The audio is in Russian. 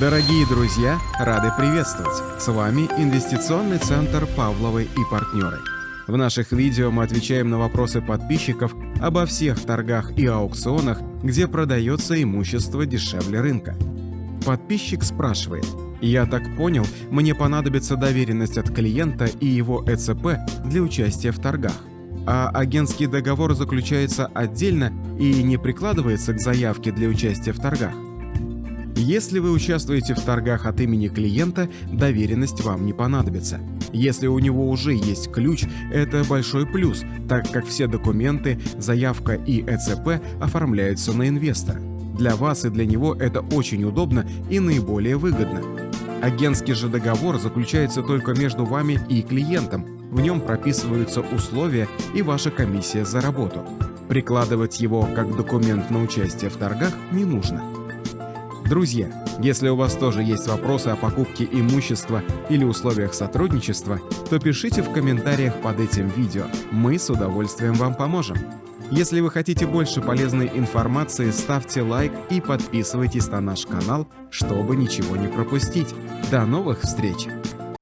Дорогие друзья, рады приветствовать! С вами Инвестиционный центр Павловой и партнеры. В наших видео мы отвечаем на вопросы подписчиков обо всех торгах и аукционах, где продается имущество дешевле рынка. Подписчик спрашивает, я так понял, мне понадобится доверенность от клиента и его ЭЦП для участия в торгах. А агентский договор заключается отдельно и не прикладывается к заявке для участия в торгах. Если вы участвуете в торгах от имени клиента, доверенность вам не понадобится. Если у него уже есть ключ, это большой плюс, так как все документы, заявка и ЭЦП оформляются на инвестора. Для вас и для него это очень удобно и наиболее выгодно. Агентский же договор заключается только между вами и клиентом. В нем прописываются условия и ваша комиссия за работу. Прикладывать его как документ на участие в торгах не нужно. Друзья, если у вас тоже есть вопросы о покупке имущества или условиях сотрудничества, то пишите в комментариях под этим видео, мы с удовольствием вам поможем. Если вы хотите больше полезной информации, ставьте лайк и подписывайтесь на наш канал, чтобы ничего не пропустить. До новых встреч!